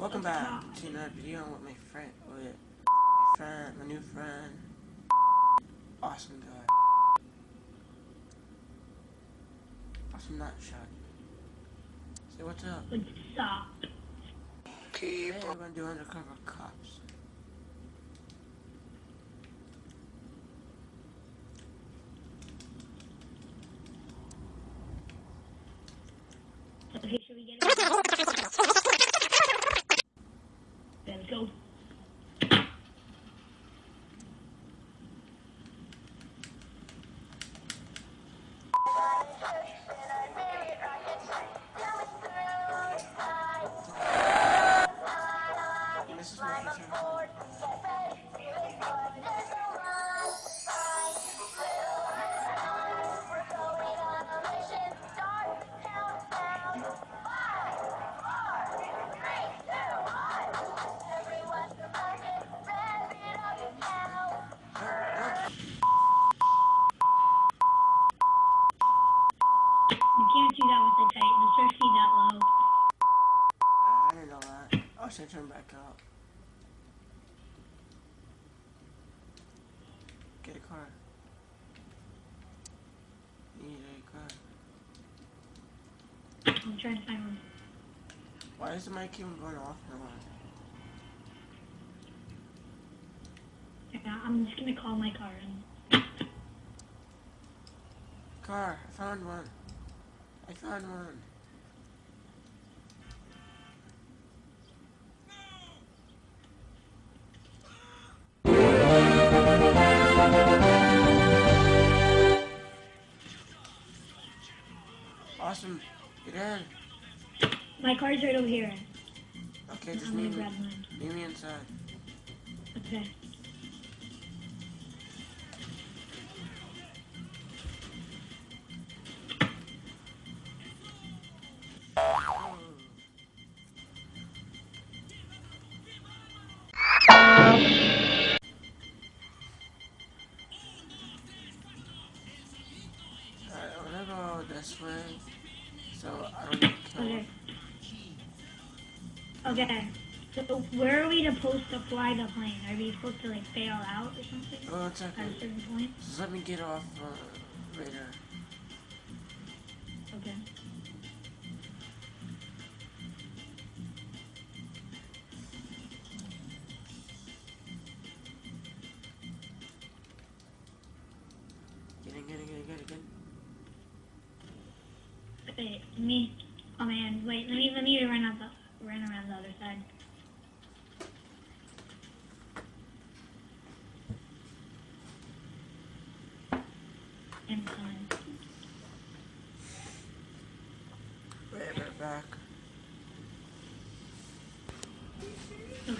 Welcome back to another video with my friend, with my friend, my new friend, awesome guy, awesome nut shot. Say what's up? What's up? Today we're gonna do undercover cops. You can't do that with the Titan, especially that low. Ah, I didn't know that. Oh, should I turn back up? Get a car. Need a car. I'm trying to find one. Why is the mic even going off on? Yeah, I'm just gonna call my car and Car, I found one. I found one. Awesome. Get in. my car's right over here. Okay, just meet me, meet me inside. Okay. Okay. So where are we supposed to fly the plane? Are we supposed to like fail out or something Oh, it's at a okay. certain point? Just let me get off uh, radar.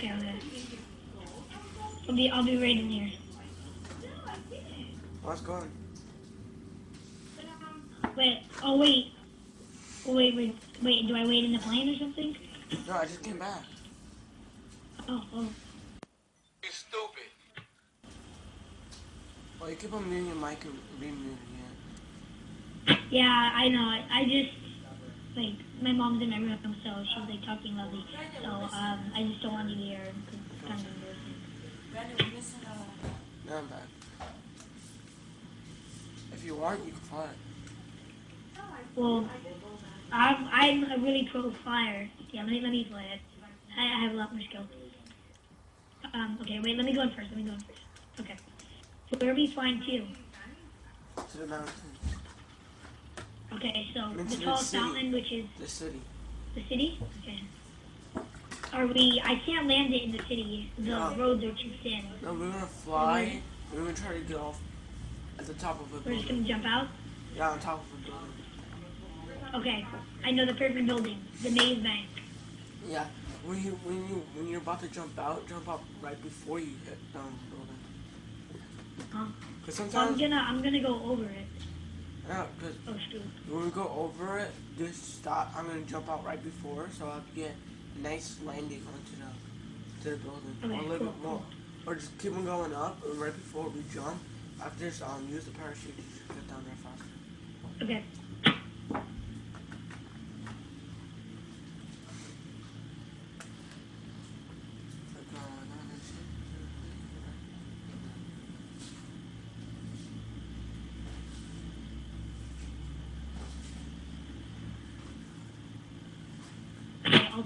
Okay, okay. I'll be I'll be right in here. Oh, What's going? Wait. Oh wait. Oh, wait, wait, wait. Do I wait in the plane or something? No, I just came back. Oh, oh. You stupid. Well, you keep on muting your mic and remuting it. Yeah, I know. I, I just like my mom's in my room, so she's like talking loudly. So um, I just don't want you to hear. her, 'cause it's kind of embarrassing. Now I'm back. If you want, you can fly. Well, I'm I'm a really pro flyer. Yeah, let me let me fly it. I, I have a lot more skill. Um, okay, wait. Let me go in first. Let me go in first. Okay. So where are we flying to? To the mountains. Okay, so the tallest city. mountain, which is The city. the city. Okay. Are we? I can't land it in the city. The No. roads are too thin. No, we're gonna fly. We're gonna try to get off at the top of a building. We're just gonna jump out. Yeah, on top of a building. Okay, I know the perfect building, the maze bank. Yeah. When you when you when you're about to jump out, jump out right before you hit down the building. Huh? Cause So I'm gonna I'm gonna go over it. Yeah, cause Oh when we go over it, just stop. I'm gonna jump out right before, so I'll get a nice landing onto the to the building. Okay, or a little cool, bit more, or just keep on going up. And right before we jump, after this, um, use the parachute to just get down there faster. Okay.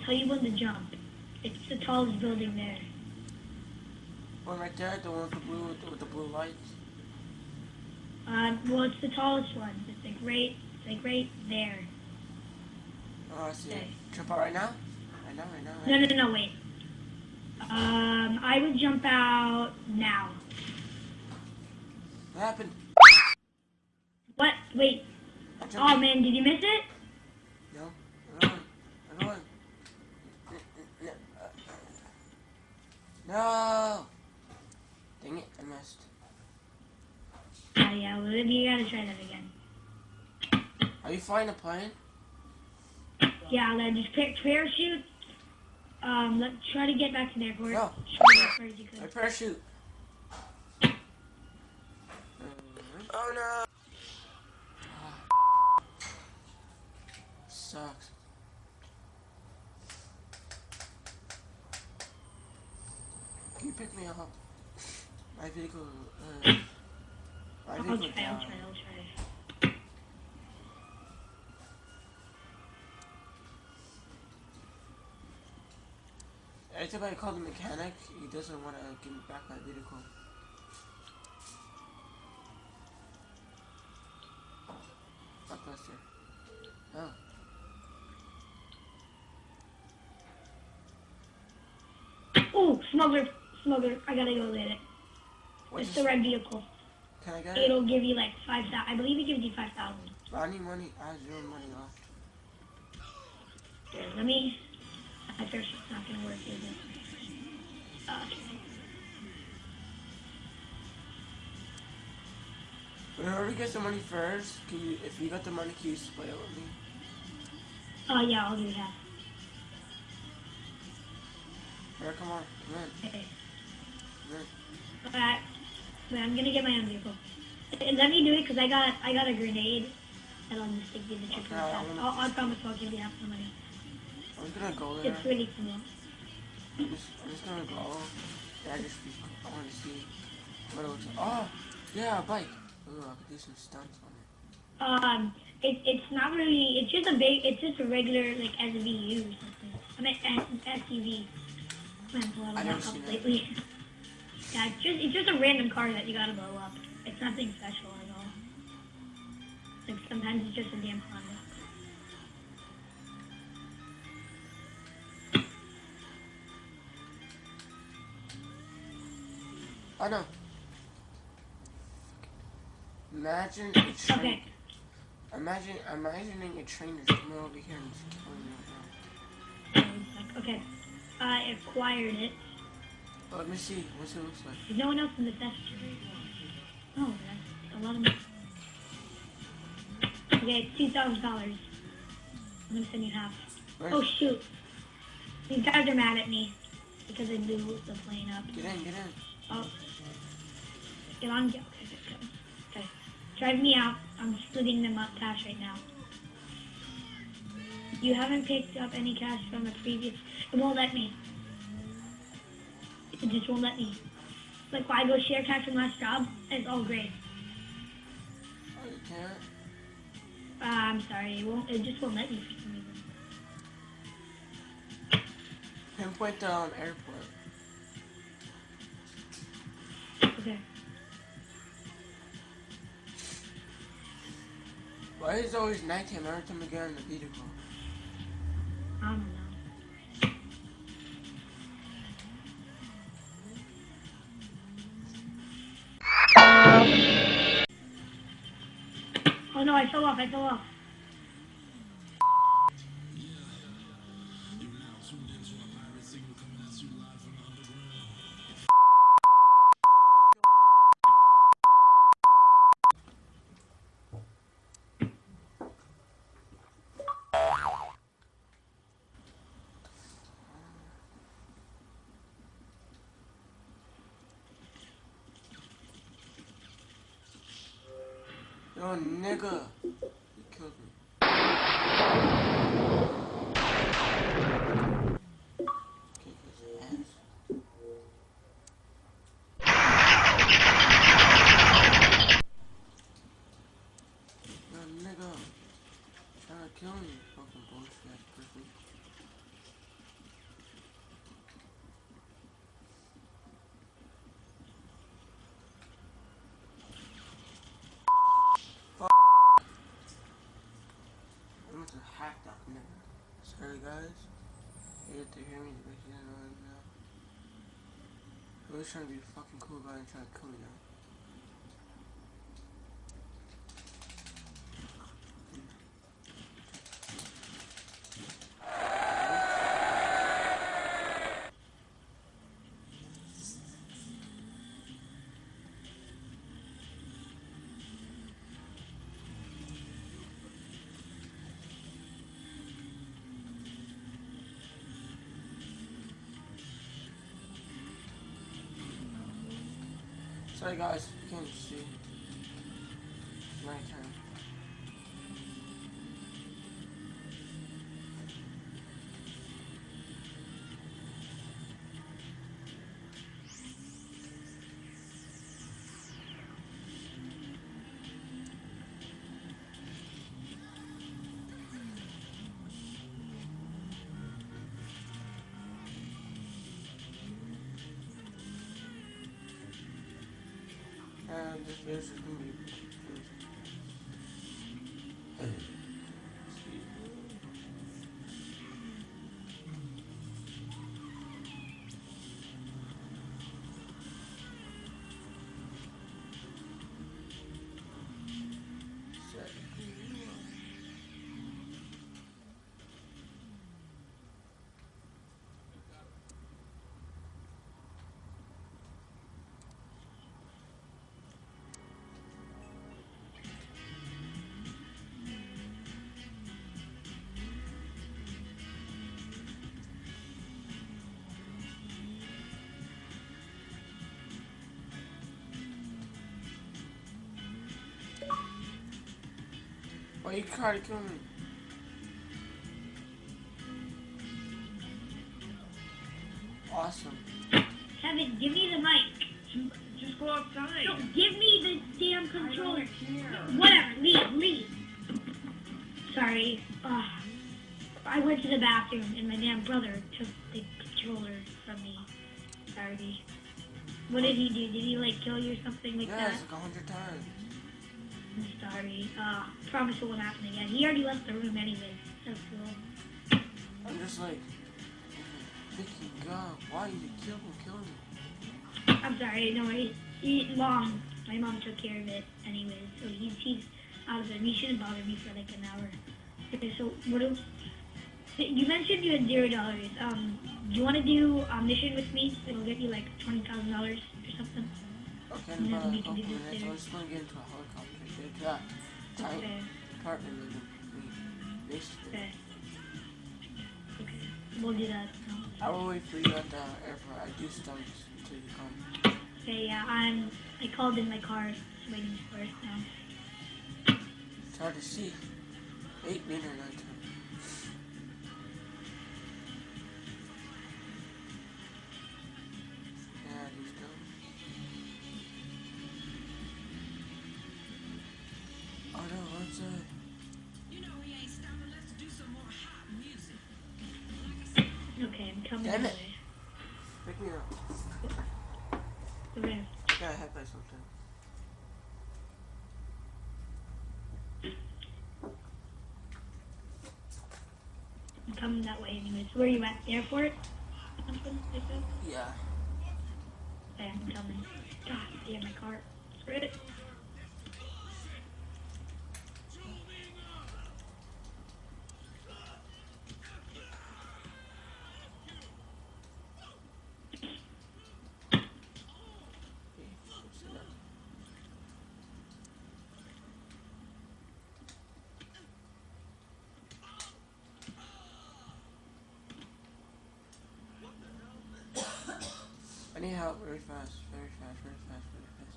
Tell you when to jump. It's the tallest building there. One right there, the one with the blue with the, with the blue lights. Uh, well, it's the tallest one. It's like right, it's like right there. Oh, I see. Okay. Jump out right now. Right now, right now. No, Right no, no, wait. Um, I would jump out now. What happened? What? Wait. Oh man, did you miss it? No, I'm going. I'm going. No. Dang it, I missed. Oh yeah, gotta try that again. Are you flying a plane? Yeah, then just pick parachute. Um, let's try to get back to the airport. No. Try as far as you My parachute. Oh no. Sucks. Can you pick me up? My vehicle. Uh, my I'll vehicle try. I'll died. try. I'll try. I call the mechanic, he doesn't want to give me back my vehicle. Blockbuster. Oh. Oh, smuggler, smuggler. I gotta go get it. What's It's the red vehicle. Can I get it? It'll give you like five thousand. I believe it gives you five thousand. I need money. I have zero money left. Let me. My parachute's not gonna work, is it? Uh, whoever gets the money first, can you, if you got the money, can you split it with me? Oh yeah, I'll do that. Alright, come on. Come in. Okay. Alright. Wait, I'm gonna get my own vehicle. Uh, Let me do it because I got I got a grenade. And I'll just take you the trip Okay, I I'll, I'll promise I'll give you half the money. I'm just gonna go there. It's really cool. I'm just, I'm just gonna go. Yeah, I just I want to see what it looks like. Oh, yeah, a bike. Ooh, I could do some stunts on it. Um, it, it's not really. It's just a big. It's just a regular like SVU or something. I mean S- SUV. Man, a lot I of never that seen that. lately. yeah, it's just it's just a random car that you gotta blow up. It's nothing special at all. Like sometimes it's just a damn Honda. Oh no. Imagine a train. Okay. Imagine, imagining a train is coming over here and just killing me. Okay. I acquired it. Oh, let me see. What's it looks like? There's no one else in the factory. Oh, that's a lot of money. Okay, it's two thousand dollars. I'm gonna send you half. Where's, Oh shoot. These guys are mad at me because I blew the plane up. Get in, get in. Oh. Get on, get okay, okay, okay. Okay. Drive me out. I'm splitting them up cash right now. You haven't picked up any cash from the previous. It won't let me. It just won't let me. Like, why go share cash from last job? It's all great. Oh, you can't. Uh, I'm sorry. It won't. It just won't let me for some reason. Pinpoint the um, airport. Okay. Why is it always nighttime every time we get in the vehicle? I don't know. Oh no, I fell off, I fell off. Hear me, now. I was trying to be fucking cool guy and trying to kill me now. Sorry guys, you can't see. And this Why you trying to kill me? Awesome. Kevin, give me the mic. Just go outside. No, give me the damn controller. Whatever, leave, leave. Sorry. Ugh. I went to the bathroom and my damn brother took the controller from me. Sorry. What did he do? Did he like kill you or something like Yeah, that? it's like a hundred times. I'm sorry. Uh, promise it won't happen again. He already left the room anyway. That's cool. I'm just like, thinking, God, why did you kill him, kill him? I'm sorry. No, he, he, mom. My mom took care of it anyway, so he's he's out of it. He shouldn't bother me for like an hour. Okay, so what do? You mentioned you had zero dollars. Um, do you want to do a mission with me? It'll get you like twenty thousand dollars or something. Okay, in Yeah, about we a can do couple this minutes, later. I'm just gonna get into a that tight Okay. apartment living me. Basically. Okay. Okay. We'll do that. I will wait for you at the airport. I do stunts until you come. Okay. Yeah. I'm. I called in my car. Waiting for it now. It's hard to see. Eight meter Damn it. Pick me up. Okay. Got hit by something. I'm coming that way anyways. Where are you at? The airport? Something like that? Yeah. Okay, I'm coming. God damn my car. Screw it. Okay, let's see that. Need very fast, very fast, very fast,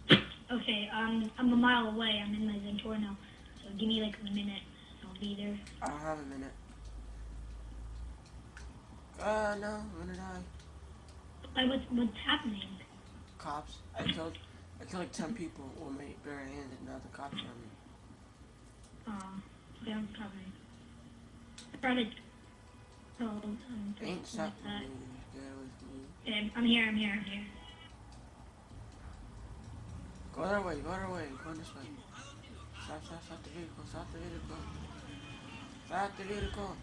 very fast. Okay, um, I'm a mile away. I'm in my Zentor now. So give me like a minute. I'll be there. I don't have a minute. Uh, no, I'm gonna die. Why, what's, what's happening? Cops. I killed, I killed like 10 people with my bare handed, now the cops are on me. Um, I'm coming. I brought it. Oh, um, Ain't like that. me, get away me. Okay, I'm here, I'm here, I'm here. Go that way, go that way, go this way. Stop, stop, stop the vehicle, stop the vehicle. Stop the vehicle.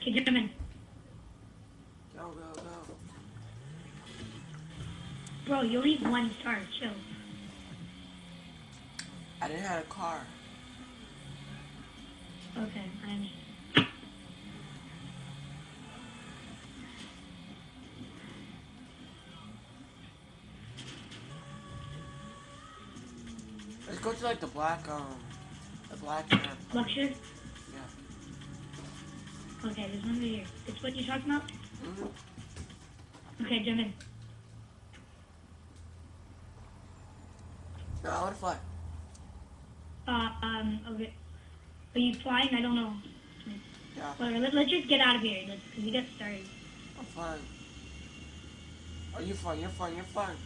Okay, jump in. Go, go, go. Bro, you only have one star. Chill. I didn't have a car. Okay, I'm. Let's go to like the black, um, the black. Luxury? Yeah. Okay, there's one over here. It's what you're talking about? Mhm. Okay, jump in. No, I wanna fly. Uh, um, okay. Are you flying? I don't know. Yeah, Whatever, let, let's just get out of here. Let's, cause we got started. I'm flying. Are you flying? You're flying. You're flying.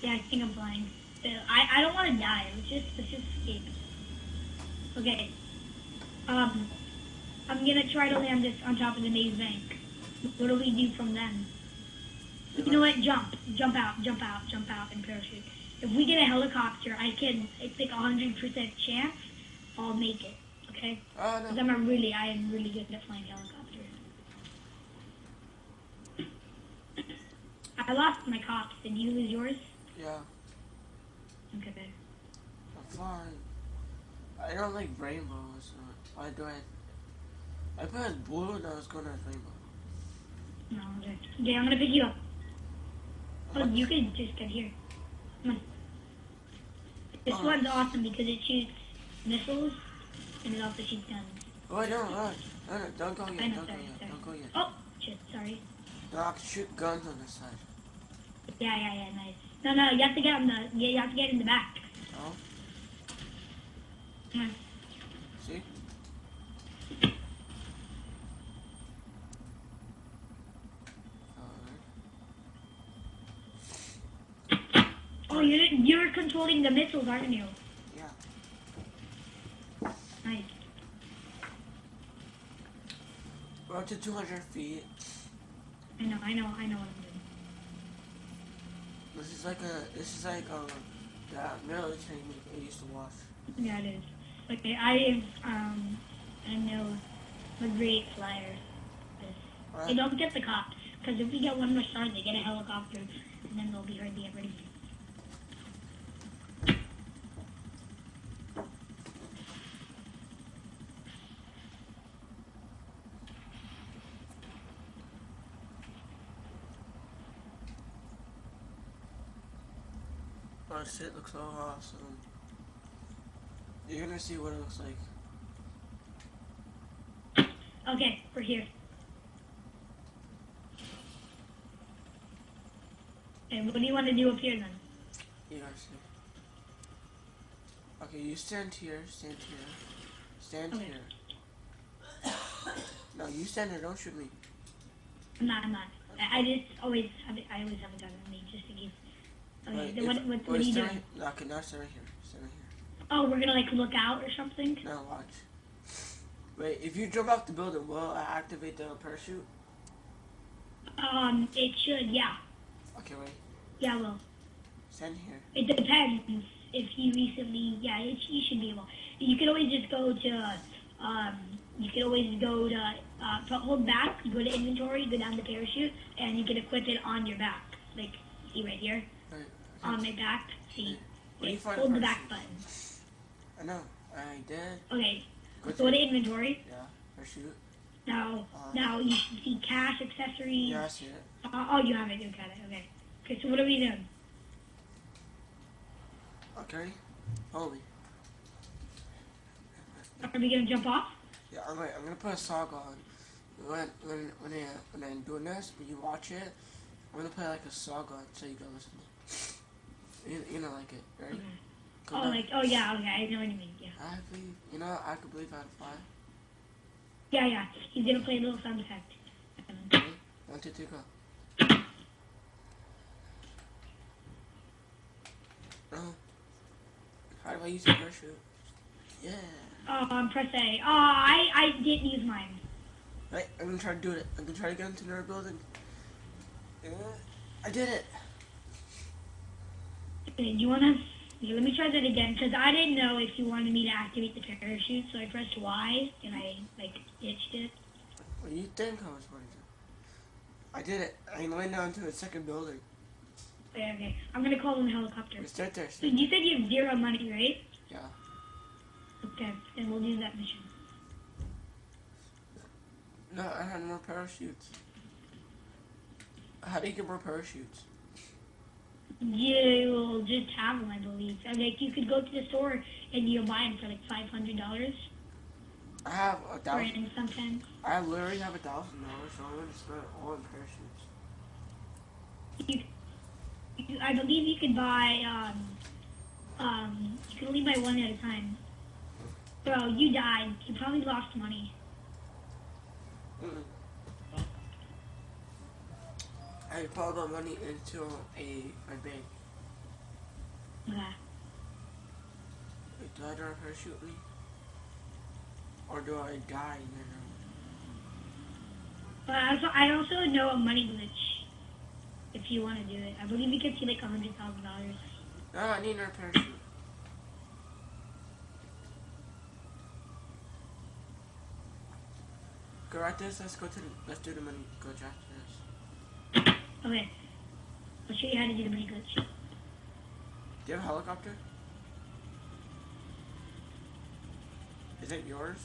Yeah, I think I'm flying. Uh, I, I don't want to die. Let's just, let's just escape. Okay. Um, I'm gonna try to land this on top of the maze bank. What do we do from then? You know what? Jump. Jump out. Jump out. Jump out and parachute. If we get a helicopter, I can, it's like a 100% chance I'll make it. Okay? Because no. I'm a really, I am really good at flying helicopters. I lost my cops. Did you lose yours? Yeah, Okay. I'm fine. I don't like rainbows. So why do I? I put blue and I was going as rainbow. No, okay. Okay, I'm gonna pick you up. Oh, you could just get here. Come on. This Oh. one's awesome because it shoots missiles and it also shoots guns. Oh, I don't. No, no, no, don't go I yet. know, Don't go yet. sorry. Don't go yet. Oh, shit, sorry. No, I can shoot guns on this side. Yeah, yeah, yeah, nice. No, no, you have to get on the, yeah, you have to get in the back. Oh, Come on. see? Alright. Oh, you're, you're controlling the missiles, aren't you? Yeah. Nice. We're up to 200 feet. I know, I know, I know what I'm doing. This is like a. This is like um that military movie I used to watch. Yeah, it is. Okay, I um, I know a great flyer. This. They don't get the cops, because if we get one more star, they get a helicopter, and then they'll be hard to get rid of. Oh shit, looks so awesome. You're gonna see what it looks like. Okay, we're here. And what do you want to do up here then? You guys see. Okay, you stand here, stand here, stand Okay. here. No, you stand there, don't shoot me. I'm not, I'm not. I, I just always have I always have a gun on me, just in case. Okay, Wait, then if- what, what, what are you doing? right- No, okay, now stand right here. Stand right here. Oh, we're gonna like look out or something? Now watch. Wait, if you jump off the building, will I activate the parachute? Um, it should, yeah. Okay, wait. Yeah, well, Stand here. it depends if you recently, yeah, it, you should be able. You can always just go to, um, you can always go to, uh, hold back, go to inventory, go down to parachute, and you can equip it on your back. Like, see right here. On my back, see. Where do you Okay, hold the the back button. I know. I did. Okay, Go go to to inventory. yeah. Parachute. Now, Uh, now you see cash, accessories. Yeah, I see it. Uh, oh, you have it. You got it. Okay. Okay. So what are we doing? Okay. Hold me. Are we gonna jump off? Yeah, I'm gonna, I'm gonna put a song on. When when when I when I'm doing this, when you watch it, I'm gonna put like a song on so you can listen. to it. You you know like it, right? Okay. Come Oh, down. like oh yeah. Okay, I know what you mean. Yeah. I believe you know I could believe I'd fly. Yeah, yeah. He's gonna play a little sound effect. Ready? One, two, three, go. Oh. How do I use the parachute? Yeah. Oh, um, press A. Oh, I I didn't use mine. Right, I'm gonna try to do it. I'm gonna try to get into another building. Yeah, I did it. Okay, do you wanna? Okay, let me try that again because I didn't know if you wanted me to activate the parachute, so I pressed Y and I like ditched it. What do you think I was going to? I did it. I went down to the second building. Oh, okay, okay. I'm gonna call in a helicopter. It's right there. So you said you have zero money, right? Yeah. Okay, then we'll do that mission. No, I had more parachutes. How do you get more parachutes? You will just have them, I believe. And, like you could go to the store and you'll buy them for like five hundred dollars. I have a thousand. Sometimes. I literally have a thousand dollars, so I'm gonna spend it all on parachutes. You, you, I believe you could buy. Um, um, you can only buy one at a time. Bro, you died. You probably lost money. Mm-mm. I put my money into a my bank. Okay. Wait, do I do a parachute me? Or do I die and then But I also, I also know a money glitch. If you want to do it, I believe you can see like a hundred thousand dollars. No, I need another parachute. Go right this. Let's go to the. Let's do the money glitch after this. Okay. I'll show you how to do the money glitch. Do you have a helicopter? Is it yours?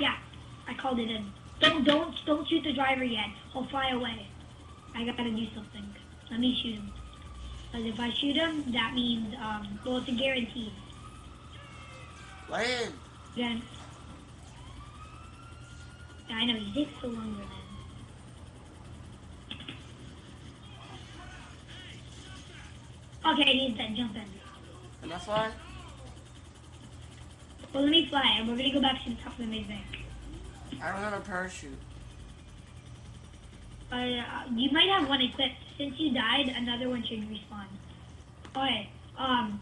Yeah, I called it in. Don't don't don't shoot the driver yet. He'll fly away. I gotta do something. Let me shoot him. Because if I shoot him, that means um, well, it's a guarantee. Land. Then yeah, I know he takes so longer then. Okay, he's dead. Jump in. Can I fly? Well, let me fly, and we're gonna go back to the top of the main bank. I don't have a parachute. Uh, you might have one equipped. Since you died, another one should respawn. Okay. Um,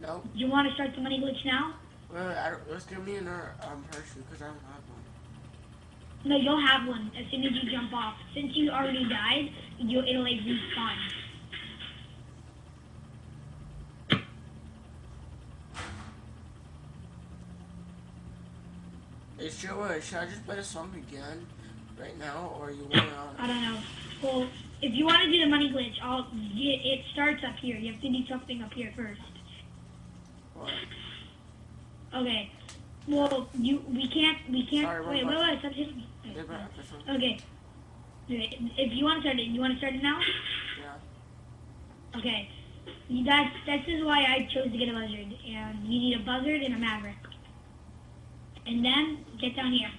No. you want to start the money glitch now? Well, let's give me another um, parachute because I don't have one. No, you'll have one as soon as you jump off. Since you already died, you it'll like respawn. Is should, uh, I just play the song again right now, or you wanna? I don't know. Well, if you want to do the money glitch, I'll. It, it starts up here. You have to do something up here first. What? Okay. Well, you we can't we can't. Sorry, wait, wait, wait, stop hitting me. Yeah, but this one. Okay. If you want to start it, you want to start it now? Yeah. Okay. You, that's this is why I chose to get a buzzard, and you need a buzzard and a maverick. And then get down here.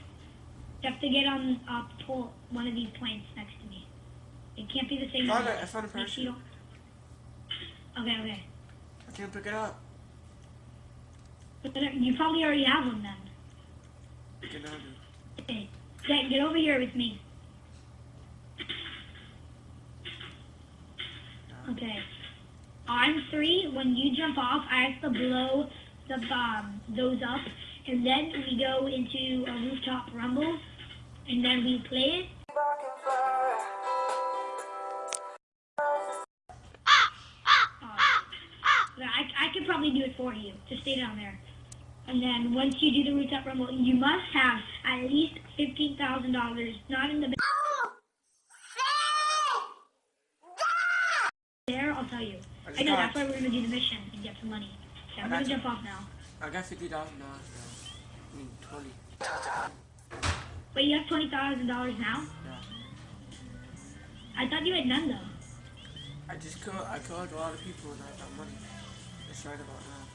You have to get on uh, pull one of these points next to me. It can't be the same. Found it. I found a parachute. Okay, okay. I can't pick it up. But then You probably already have one then. Okay. Get, get over here with me. Okay. On three, when you jump off, I have to blow the um, those up, and then we go into a rooftop rumble, and then we play it. Uh, I, I could probably do it for you. Just stay down there. And then once you do the rooftop rumble, you must have at least fifteen thousand dollars, not in the bank. There, I'll tell you. I know that's why we're gonna do the mission and get some money. Okay, I'm gonna jump off now. I got fifty thousand dollars now. I mean twenty. Wait, you have twenty thousand dollars now? Yeah. I thought you had none though. I just killed. I killed a lot of people and I got money. It's right about now.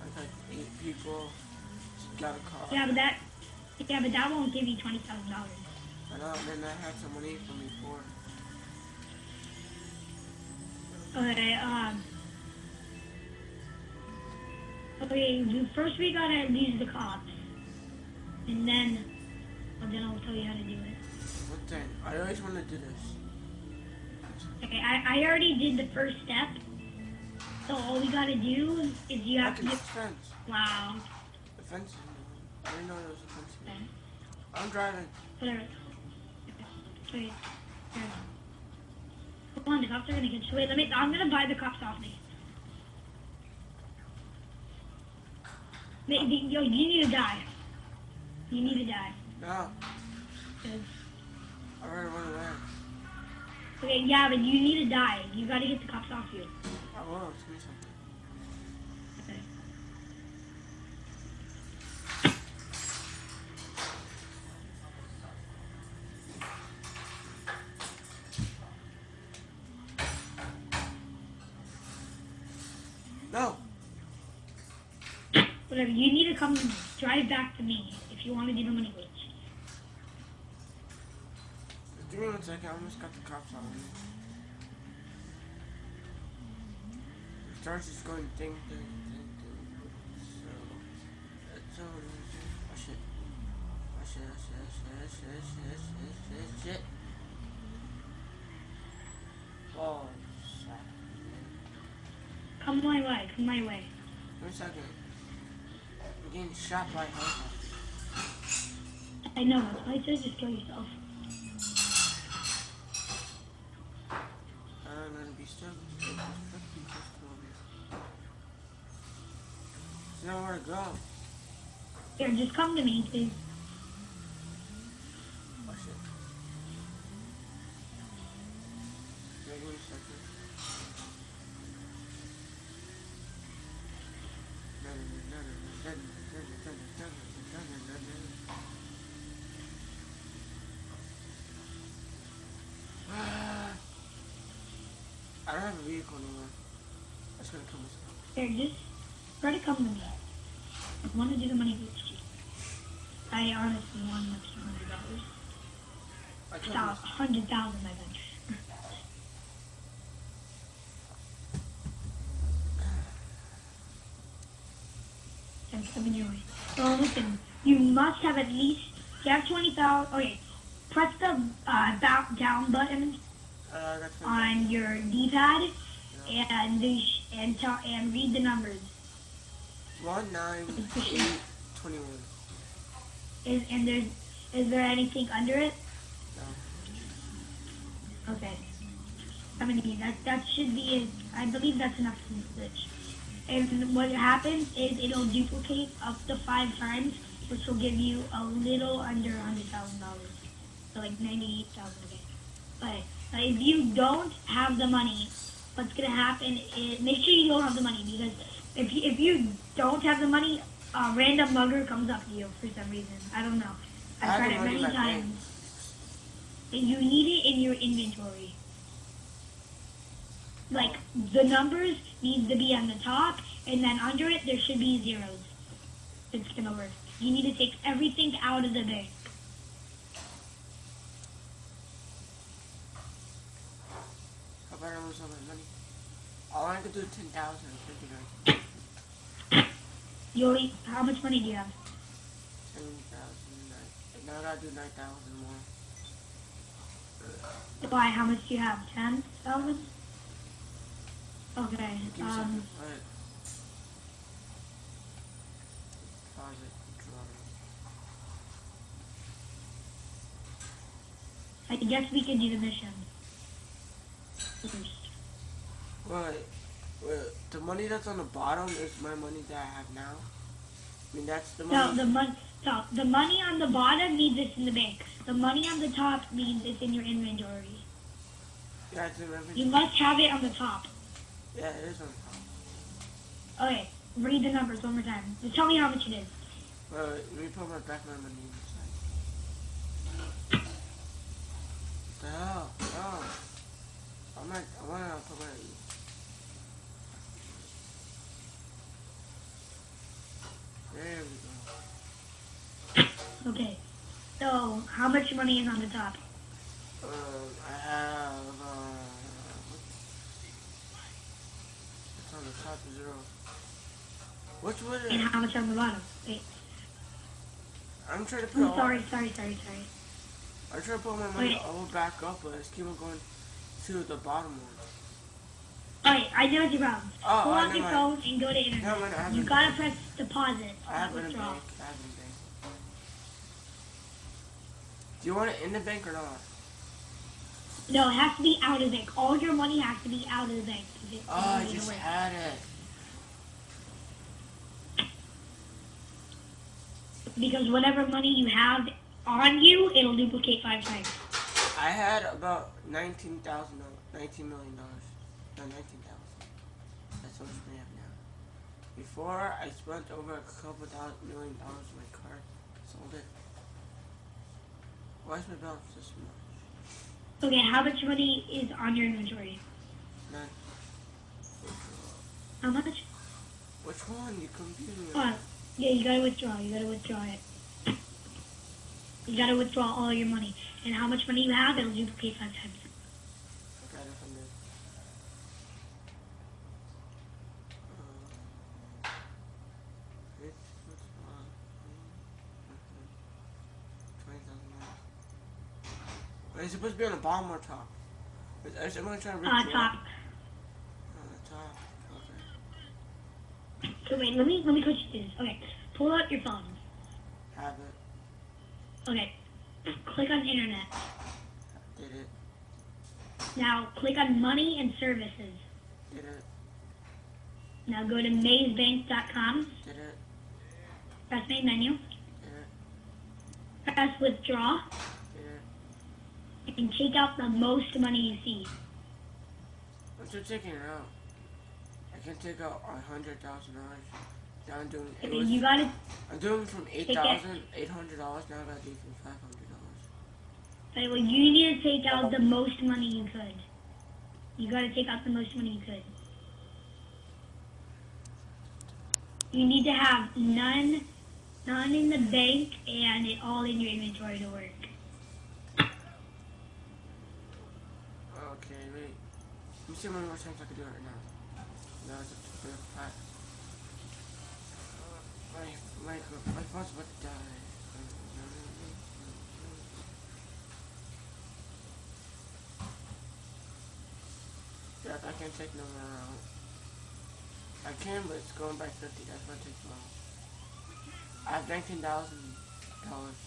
I got eight people. Got a car. Yeah, but that, yeah, but that won't give you twenty thousand dollars. I know. And then I had some money from before. Okay, um. Okay, first we gotta lose the cops, and then, well, then I'll tell you how to do it. What then? I always want to do this. Okay, I, I already did the first step. So all we gotta do is you have to get. fence. Wow. The fence. I didn't know there was a fence. Okay. I'm driving. Whatever. Wait. Here. Hold on, the cops are gonna get you. Wait, let me. I'm gonna buy the cops off me. Yo, you need to die. You need to die. No. 'cause- I already run away. Okay, yeah, but you need to die. You gotta get the cops off you. I will me something. Okay. No. Whatever. You need to come drive back to me if you want to do the money glitch. Give me one second. I almost got the cops on me. The starts just going ding, ding, ding, ding. So, that's all. Oh shit. Oh shit, oh shit, oh shit, oh shit, oh shit, oh shit, oh, oh, shit. Oh, shit. Come my way. Come my way. A second. Getting shot by a. I know. That's why said just kill yourself. Uh, I'm gonna be stuck. with this fucking pistol over here. There's nowhere to go. Here, just come to me, please. Oh shit. Wait one second. I don't have a vehicle anymore. That's gonna kill myself. Here, just try to come to me. I want to do the money glitch. I honestly want an extra hundred dollars. I killed Stop, myself. Hundred thousand, I think. I'm coming your way. So listen, you must have at least, you have 20,000, okay, press the uh, back down button Uh, on your D-pad and, and, tell, and read the numbers. one nine eight twenty one. Is, and there's, is there anything under it? Okay. I mean, that, that should be, it. I believe that's enough to glitch. And what happens is it'll duplicate up to five times, which will give you a little under a hundred thousand dollars. So like ninety-eight thousand again. But uh, if you don't have the money, what's gonna happen is make sure you don't have the money because if you, if you don't have the money, a random mugger comes up to you for some reason. I don't know. I've tried it many in my bank. times. You need it in your inventory. Like the numbers needs to be on the top, and then under it there should be zeros. It's gonna work. You need to take everything out of the bank. How about I lose all my money? All I could do ten thousand fifty nine. You only, how much money do you have? Ten thousand nine. Now I gotta do nine thousand more. Why? How much do you have? Ten thousand. Okay. Give me Um. something. Alright. Pause it. Draw it. I guess we can do the mission. First. Wait, the money that's on the bottom is my money that I have now? I mean, that's the No, the money. So the money on the bottom means it's in the bank. The money on the top means it's in your inventory. yeah, it's in everything. You must have it on the top. Yeah, it is on the top. Okay, read the numbers one more time. Just tell me how much it is. Wait, wait, let me put my back my money inside. What the hell? Oh. No. I'm not, I wanna put my... There we go. Okay. So how much money is on the top? Um, I have, uh, it's on the top zero. Which was And it? how much on the bottom? Wait. I'm trying to put I'm all, sorry, sorry, sorry, sorry. I'm trying to put my money Wait. all back up, but it's keep on going to the bottom one. Alright, I know what your problem. Oh, Pull out your my- phone and go to internet. No, man, I have you gotta press deposit. I have it in bank. I have it in bank. Do you want it in the bank or not? No, it has to be out of the bank. All your money has to be out of the bank. Oh, I just had it. Because whatever money you have on you, it'll duplicate five times. I had about nineteen thousand, nineteen million dollars. No, nineteen thousand. That's what we have now. Before, I spent over a couple thousand million dollars on my car. Sold it. Why is my balance this much? Okay, how much money is on your inventory? None. How much? Which one? You confused me. Hold on. Yeah, you gotta withdraw. You gotta withdraw it. You gotta withdraw all your money. And how much money you have, it'll duplicate five times. I got a hundred. Uh, it's, what's wrong? Twenty thousand dollars. Wait, it's supposed to be on the bottom or top? Is, someone trying to rip Uh, top. On the top. Okay. So wait, let me let me coach you this. Okay, pull out your phone. Have it. Okay, click on internet. Did it. Now click on money and services. Did it. Now go to mazebank.com. Did it. Press main menu. Did it. Press withdraw. And take out the most money you see. I'm still taking it out. I can take out a hundred thousand dollars. Now I'm doing it was, you gotta. I'm doing from eight thousand eight hundred dollars now I gotta do from five hundred dollars. Okay, well, you need to take out the most money you could. You gotta take out the most money you could. You need to have none, none in the bank and it all in your inventory to work. Okay, wait. Let me see how many more times I can do it right now. Now it's up to five. My, my, my phone's about to die. Yeah, I can't take no more out. I can, but it's going by 50. That's what takes long. I have $19,000.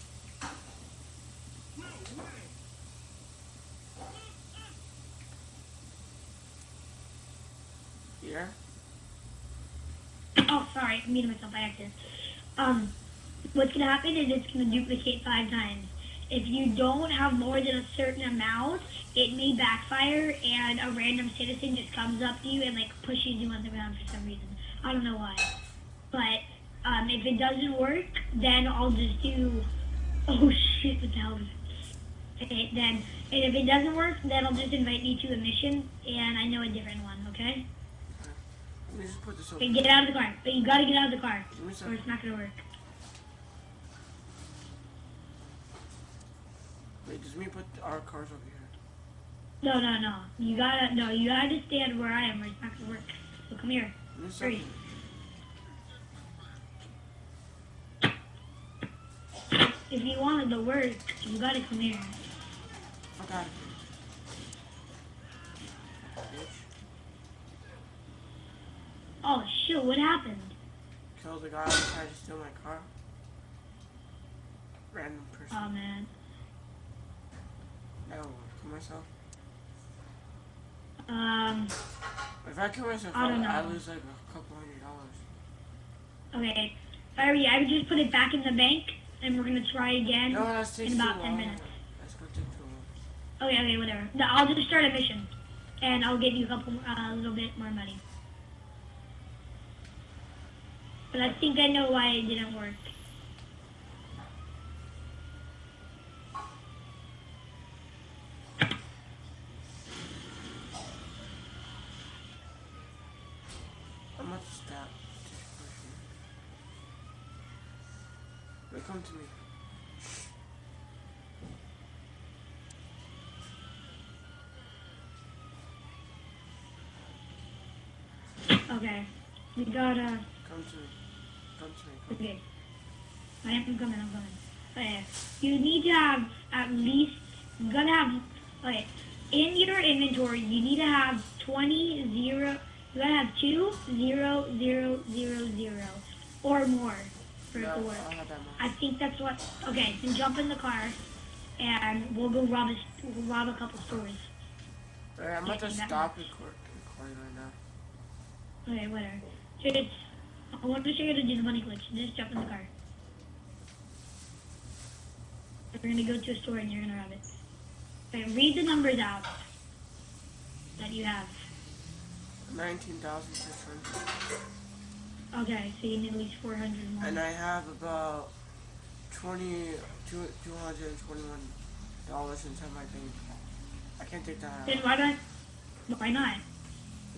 Here? Oh, sorry, I muted myself by accident. Um, what's gonna happen is it's gonna duplicate five times. If you don't have more than a certain amount, it may backfire and a random citizen just comes up to you and like pushes you on the ground for some reason. I don't know why. But um, if it doesn't work, then I'll just do. Oh shit! What the hell? Okay, then, and if it doesn't work, then I'll just invite you to a mission, and I know a different one. Okay? Let me just put this over. Okay, get out of the car. But you gotta get out of the car, or it's not gonna work. Wait, does me put our cars over here? No, no, no. You gotta, no, you gotta stand where I am, or it's not gonna work. So come here. Hurry. If you wanted to work, you gotta come here. Fuck Oh shit! What happened? Killed the guy who tried to steal my car. Random person. Oh man. I don't want to kill myself. Um. If I kill myself, I don't I, I lose like a couple hundred dollars. Okay. Alright, I would just put it back in the bank, and we're gonna try again No, in about ten minutes. That's gonna take too long. Okay, okay, whatever. No, I'll just start a mission, and I'll give you a couple, uh, a little bit more money. But I think I know why it didn't work. I'm about to stop this person. Come to me. Okay. We gotta. Come to me. Okay. I am I'm coming, I'm coming. Okay. You need to have at least, you gotta have, okay, in your inventory, you need to have 20, 0, you gotta have 2, 0, 0, 0, 0, or more for it No, to work. I. I think that's what, okay, then jump in the car, and we'll go rob a, we'll rob a couple stores. Alright, I'm about to stop recording right now. Okay, whatever. Just, I want to show you how to do the money glitch. Just jump in the car. We're gonna go to a store and you're gonna rob it. Okay, read the numbers out that you have. Nineteen thousand six hundred. Okay, so you need at least 400 more. And I have about twenty two two hundred and twenty one dollars inside my bank. I can't take that Then out. why not? Why not?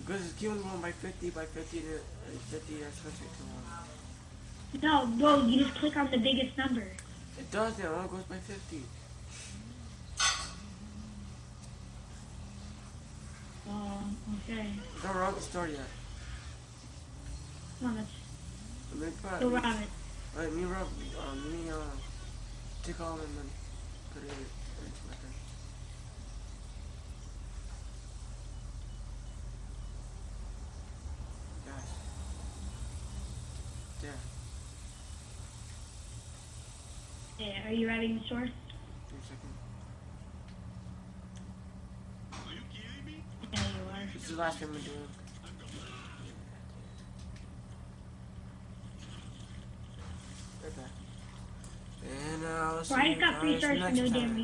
Because it's keeping going by fifty by fifty to uh, fifty that's gonna take. No, bro, you just click on the biggest number. It does now, it goes by fifty. Oh, okay. Don't rob the store yet. Let's Let me put go rob it. Let me rub um let me uh take all my money. Put it into my bank. Guys. There. Yeah, are you robbing the store? Give a second. Yeah, you are. This is the last thing I'm doing. Right back. And uh, I'll see Brian's you got three guys stars for next no damn time. reason.